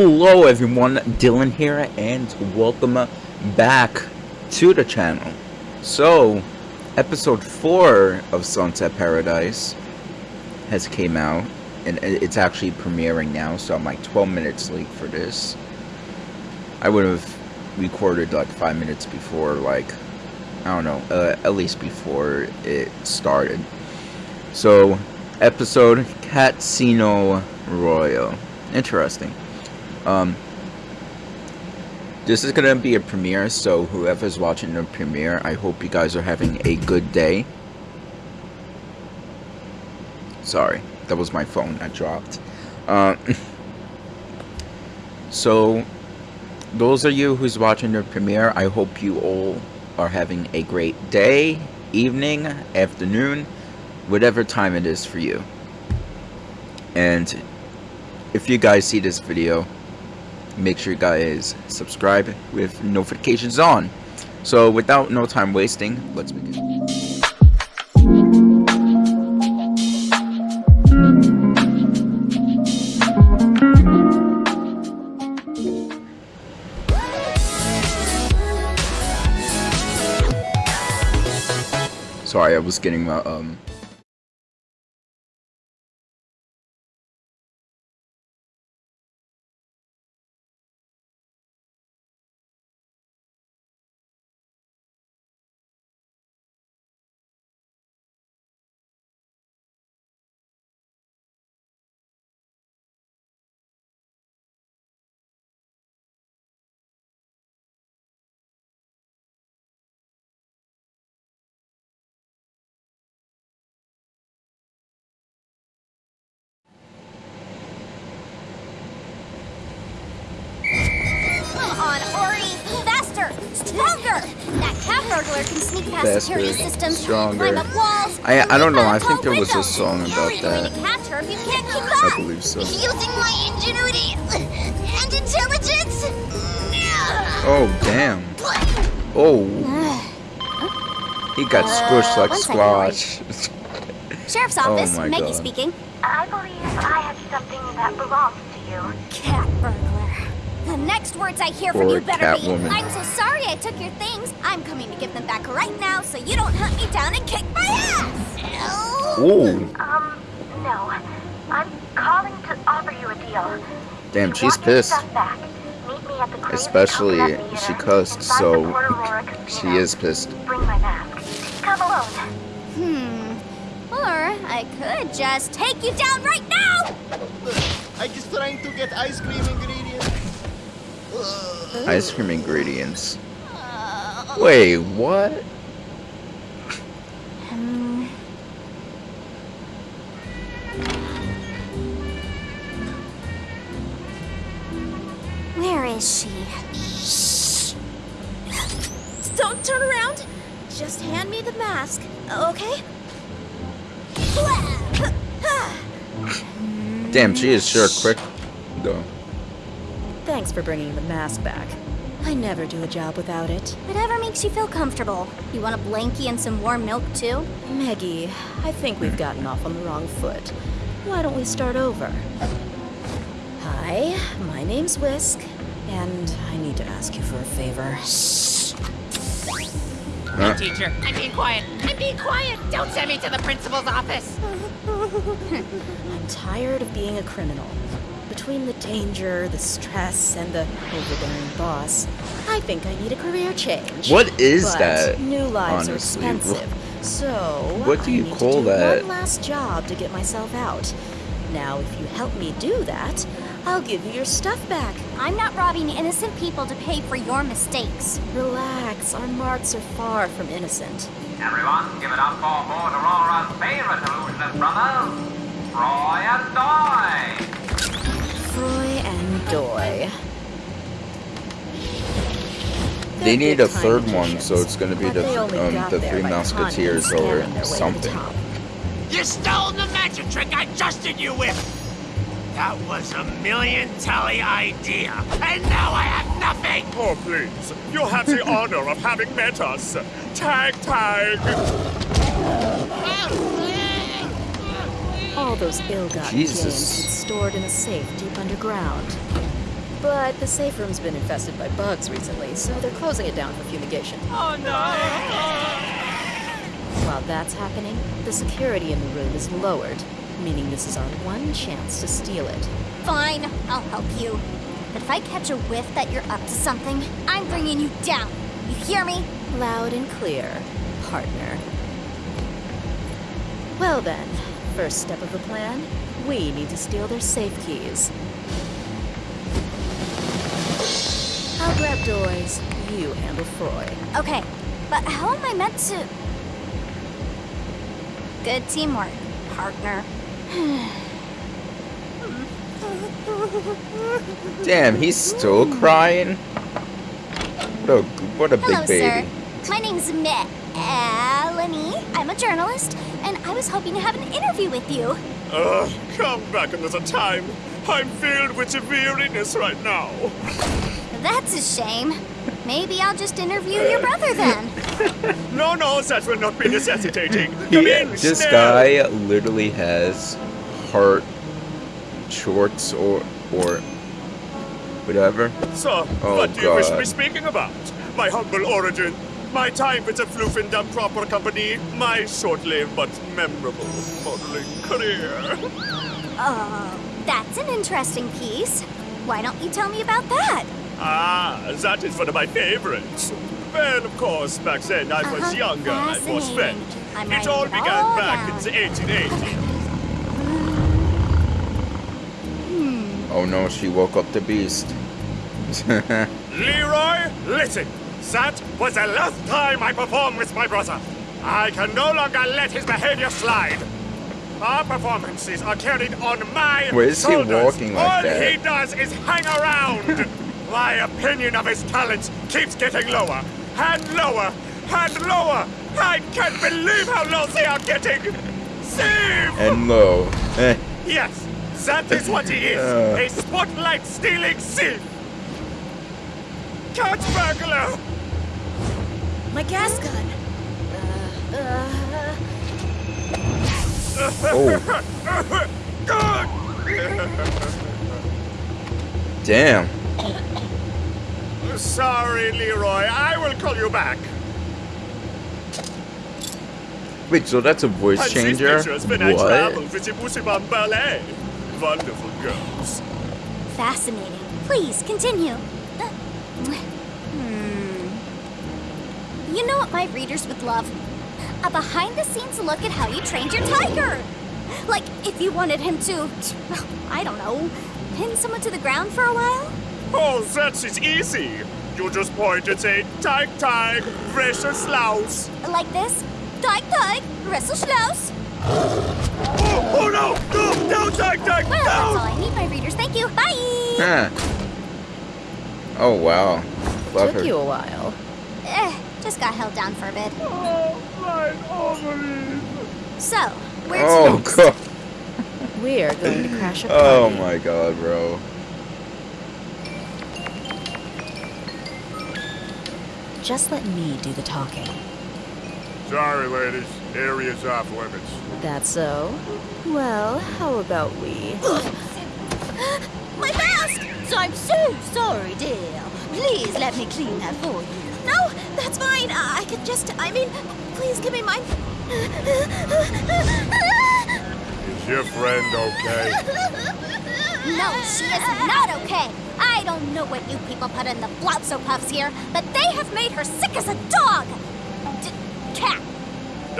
Hello everyone, Dylan here and welcome back to the channel. So, episode 4 of Sunset Paradise has came out and it's actually premiering now so I'm like 12 minutes late for this. I would have recorded like 5 minutes before like, I don't know, uh, at least before it started. So, episode Casino Royale. Interesting. Um, this is gonna be a premiere, so whoever's watching the premiere, I hope you guys are having a good day. Sorry, that was my phone I dropped. Uh, so, those of you who's watching the premiere, I hope you all are having a great day, evening, afternoon, whatever time it is for you. And if you guys see this video, make sure you guys subscribe with notifications on. So without no time wasting, let's begin. Sorry, I was getting my um burglar can sneak past Faster, security systems, stronger. climb up walls. I I don't know. I think out there was a song about You're going that. to catch her if you can't I believe so. Using my ingenuity and intelligence. Oh damn! Oh, he got squished Uh, like one second, squash. Sheriff's Oh office, my Maggie God. speaking. I believe I have something that belongs to you. Cat burglar. The next words I hear from you better be, Catwoman. I'm so sorry I took your things. I'm coming to give them back right now so you don't hunt me down and kick my ass. Oh, Um, no. I'm calling to offer you a deal. damn! She's pissed. stuff back, meet me at the Crazy Especially she cussed, so Port Aurora Casino. she is pissed. Bring my mask. Come alone. Hmm. Or I could just take you down right now! I just trying to get ice cream ingredients. Ice cream ingredients. Wait, what? Hmm. Where is she? Shh. Don't turn around. Just hand me the mask, okay? Damn, she is sure quick though. Thanks for bringing the mask back. I never do a job without it. Whatever makes you feel comfortable. You want a blankie and some warm milk too? Maggie, I think we've gotten off on the wrong foot. Why don't we start over? Hi, my name's Whisk, and I need to ask you for a favor. Huh? Teacher, I'm being quiet. I'm being quiet. Don't send me to the principal's office. I'm tired of being a criminal. Between the danger, the stress, and the overbearing boss, I think I need a career change. What is but that? New lives honestly? are expensive. So What do you I need call to do that? One last job to get myself out. Now, if you help me do that, I'll give you your stuff back. I'm not robbing innocent people to pay for your mistakes. Relax, our marks are far from innocent. Everyone, give it up for Port Aurora's favorite illusionist brothers, Roy and Doy. Froy and Doy. They need a third one, so it's gonna be the um the Three Musketeers conning or scamming their way to the something. You stole the magic trick I trusted you with. That was a million tally idea, and now I have nothing. Oh, please. You have the honor of having met us. Tag, tag. All those ill-gotten Jesus. gains he'd stored in a safe deep underground. But the safe room's been infested by bugs recently, so they're closing it down for fumigation. Oh no! While that's happening, the security in the room is lowered, meaning this is our one chance to steal it. Fine, I'll help you. But if I catch a whiff that you're up to something, I'm bringing you down. You hear me? Loud and clear, partner. Well then, first step of the plan, we need to steal their safe keys. I'll grab Doys, you handle Froy. Okay, but how am I meant to... Good teamwork, partner. Damn, he's still crying. What a what a big Hello, baby. sir. My name's Melanie. I'm a journalist, and I was hoping to have an interview with you. Ugh, come back another time. I'm filled with weariness right now. That's a shame. Maybe I'll just interview your brother then. No, no, that will not be necessitating. Come He, in, this Snell. guy literally has heart shorts or or whatever. So, Oh, what do you wish to be speaking about? My humble origin, my time with the Floofendam Proper Company, my short-lived but memorable modeling career. Oh, that's an interesting piece. Why don't you tell me about that? Ah, that is one of my favorites. Well, of course, back then I was Uh-huh, younger and more spent. I'm It all began all back down. in the 1880s. Oh no, she woke up the beast. Leroy, listen. That was the last time I performed with my brother. I can no longer let his behavior slide. Our performances are carried on my Where is he walking like All that? he does is hang around. my opinion of his talents keeps getting lower and lower and lower. I can't believe how low they are getting. Save! and low. Eh, Yes, that is what he is. Uh. A spotlight stealing thief. Cat burglar. My gas gun! Uh, uh, oh, damn. Sorry, Leroy. I will call you back. Wait, so that's a voice And changer? these pictures when I What? with Ballet. Wonderful girls. Fascinating. Please continue. Uh, Hmm. You know what my readers would love? A behind the scenes look at how you trained your tiger. Like if you wanted him to, I don't know, pin someone to the ground for a while? Oh, that is easy. You just point and say, Tag, tag, precious louse. Like this? Teig, teig, Resselschlaus. Oh, oh no! No, no, tag, tag, Well, that's all! I need, my readers. Thank you. Bye. Huh. Oh wow. Love took her. you a while. Eh, just got held down for a bit. Oh, my ovaries. So, where's Oh next? god. We're going to crash a Oh my god, bro. Just let me do the talking. Sorry, ladies. Area's off limits. That's so? Well, how about we? My mask! So, I'm so sorry, dear. Please let me clean that for you. That's fine. Uh, I could just, I mean, please give me mine. Is your friend okay? No, she is not okay. I don't know what you people put in the Blotso Puffs here, but they have made her sick as a dog.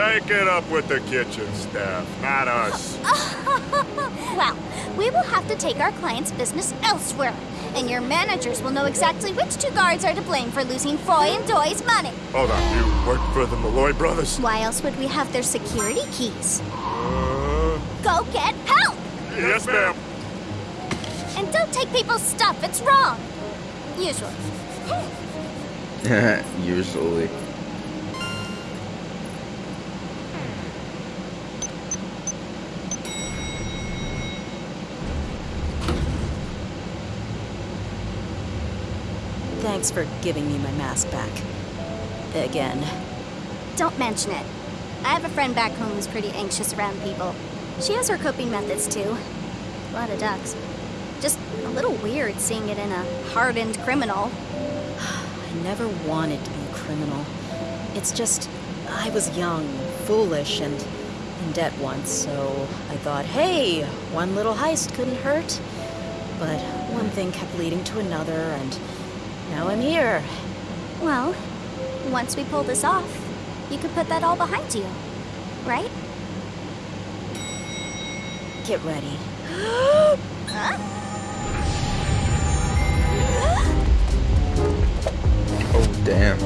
D- Take it up with the kitchen staff, not us. well, we will have to take our client's business elsewhere, and your managers will know exactly which two guards are to blame for losing Froy and Doy's money. Hold on, you work for the Malloy brothers? Why else would we have their security keys? Uh, Go get help! yes, ma'am. And don't take people's stuff, it's wrong. Usually. Usually. Thanks for giving me my mask back. Again. Don't mention it. I have a friend back home who's pretty anxious around people. She has her coping methods too. A lot of ducks. Just a little weird seeing it in a hardened criminal. I never wanted to be a criminal. It's just, I was young, foolish, and in debt once, so I thought, hey, one little heist couldn't hurt. But one thing kept leading to another, and now I'm here. Well, once we pull this off, you could put that all behind you, right? Get ready. Oh, damn.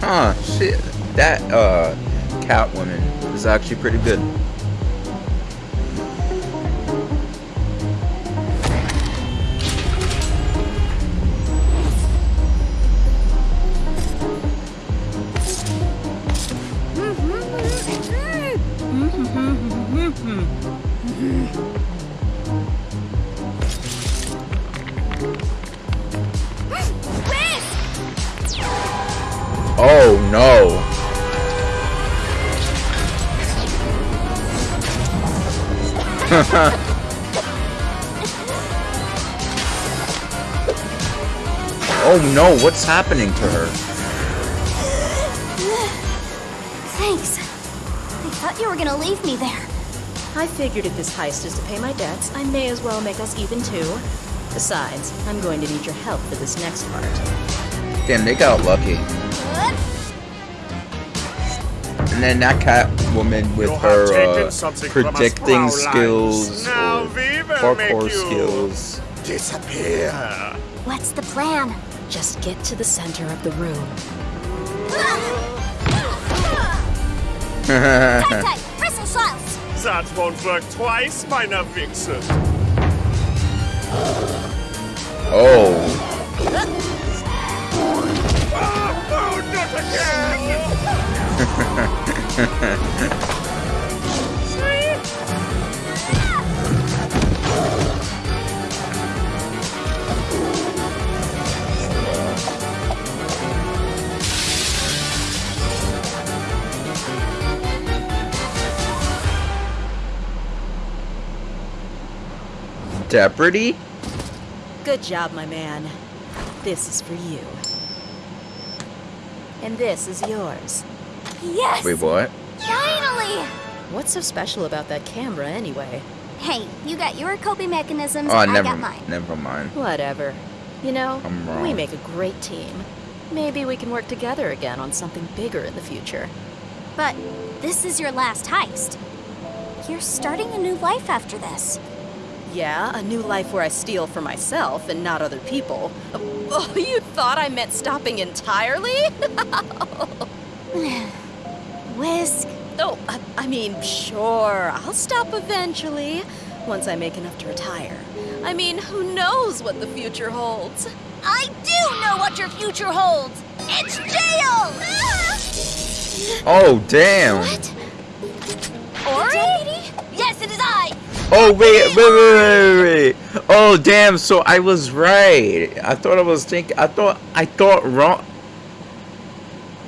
Huh, shit. That, uh, Catwoman is actually pretty good. What's happening to her? Thanks. I thought you were gonna leave me there. I figured if this heist is to pay my debts, I may as well make us even too. Besides, I'm going to need your help for this next part. Damn, they got lucky. And then that Catwoman with You her uh, something from us, predicting skills, Now or we will make parkour skills. disappear. What's the plan? Just get to the center of the room. Tight, tight, Crystal Sliles! That won't work twice, meine Vixen. oh, oh, not again! Deputy? Good job, my man. This is for you. And this is yours. Yes! Wait, what? Finally! What's so special about that camera, anyway? Hey, you got your coping mechanisms, Oh, I never, got mine. never mind. Whatever. You know, I'm wrong. we make a great team. Maybe we can work together again on something bigger in the future. But this is your last heist. You're starting a new life after this. Yeah, a new life where I steal for myself and not other people. Oh, you thought I meant stopping entirely? Whisk. Oh, I- I mean, sure, I'll stop eventually, once I make enough to retire. I mean, who knows what the future holds? I do know what your future holds. It's jail. Oh, damn. What? Ori? Yes, it is I. Oh, wait, wait, wait, wait, wait, wait. Oh, damn, so I was right. I thought I was thinking, I thought, I thought wrong.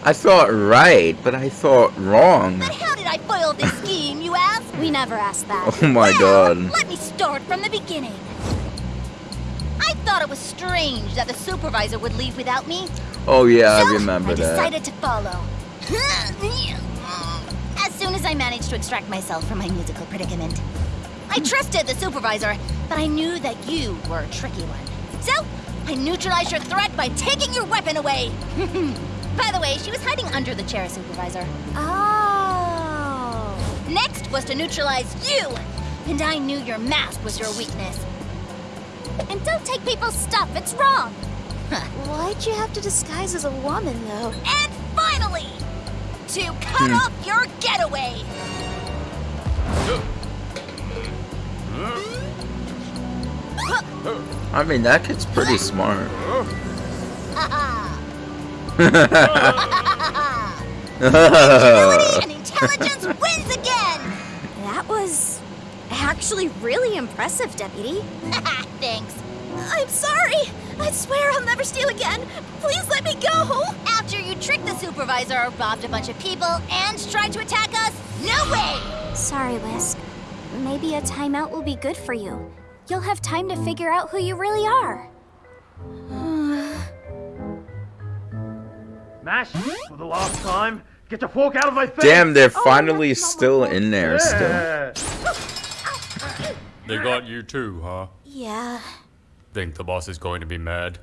I thought right, but I thought wrong. But how did I foil this scheme, you ask? We never asked that. Oh my god. Let me start from the beginning. I thought it was strange that the supervisor would leave without me. Oh yeah, so I remember I that. decided to follow. As soon as I managed to extract myself from my musical predicament. I trusted the supervisor, but I knew that you were a tricky one. So, I neutralized your threat by taking your weapon away. By the way, she was hiding under the chair, supervisor. Oh. Next was to neutralize you, and I knew your mask was your weakness. And don't take people's stuff, it's wrong. Why'd you have to disguise as a woman, though? And finally, to cut hmm. off your getaway. I mean, that kid's pretty smart. Agility and intelligence wins again. That was actually really impressive, Deputy. Thanks. I'm sorry! I swear I'll never steal again! Please let me go! After you tricked the supervisor, robbed a bunch of people, and tried to attack us, No way! Sorry, Whisk. Maybe a timeout will be good for you. You'll have time to figure out who you really are. Mash, for the last time, get your fork out of my face! Damn, they're oh, finally still in there still. They got you too, huh? Yeah, Think the boss is going to be mad?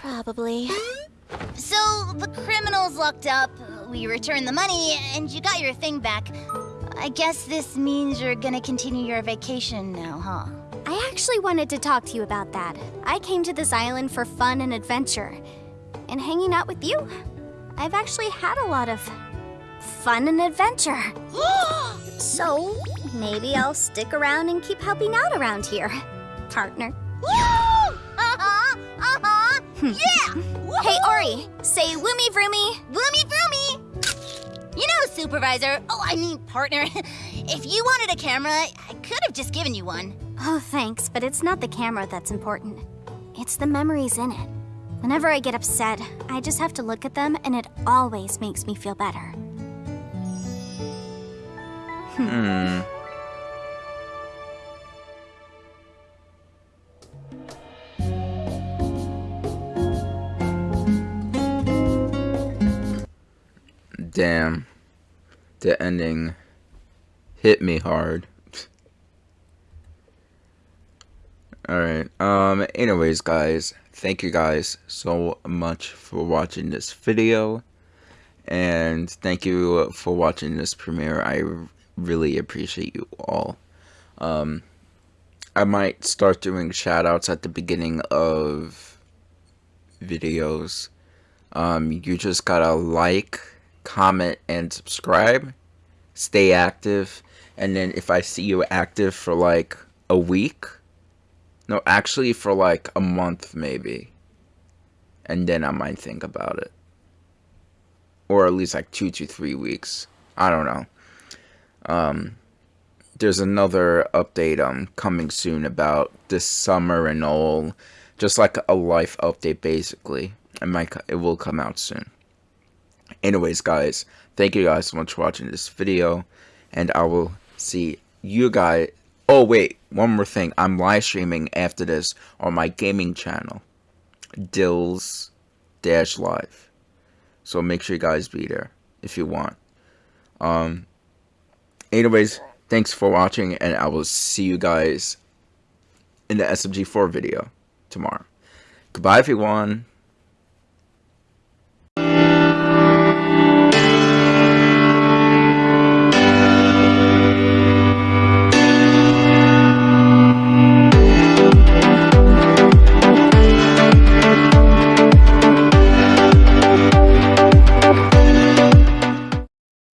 probably. So, the criminal's locked up, we returned the money, and you got your thing back. I guess this means you're gonna continue your vacation now, huh? I actually wanted to talk to you about that. I came to this island for fun and adventure. And hanging out with you, I've actually had a lot of fun and adventure. so, maybe I'll stick around and keep helping out around here, partner. uh-huh, uh-huh, yeah! Hey, Ori, say woomy vroomy. Bloomy Broomy! You know, Supervisor, oh, I mean, partner, if you wanted a camera, I could have just given you one. Oh, thanks, but it's not the camera that's important. It's the memories in it. Whenever I get upset, I just have to look at them, and it always makes me feel better. Hmm. Damn. The ending hit me hard. Alright, um, anyways guys, thank you guys so much for watching this video. And thank you for watching this premiere. I really appreciate you all. Um, I might start doing shoutouts at the beginning of videos. Um, you just gotta like, comment, and subscribe. Stay active. And then if I see you active for like a week, no, actually for like a month maybe. And then I might think about it. Or at least like two to three weeks. I don't know. Um, there's another update um coming soon about this summer and all. Just like a life update basically. It might it will come out soon. Anyways, guys, thank you guys so much for watching this video, and I will see you guys. Oh wait, one more thing. I'm live streaming after this on my gaming channel, Dills Dash Live. So make sure you guys be there if you want. Um. Anyways, thanks for watching, and I will see you guys in the SMG4 video tomorrow. Goodbye, everyone.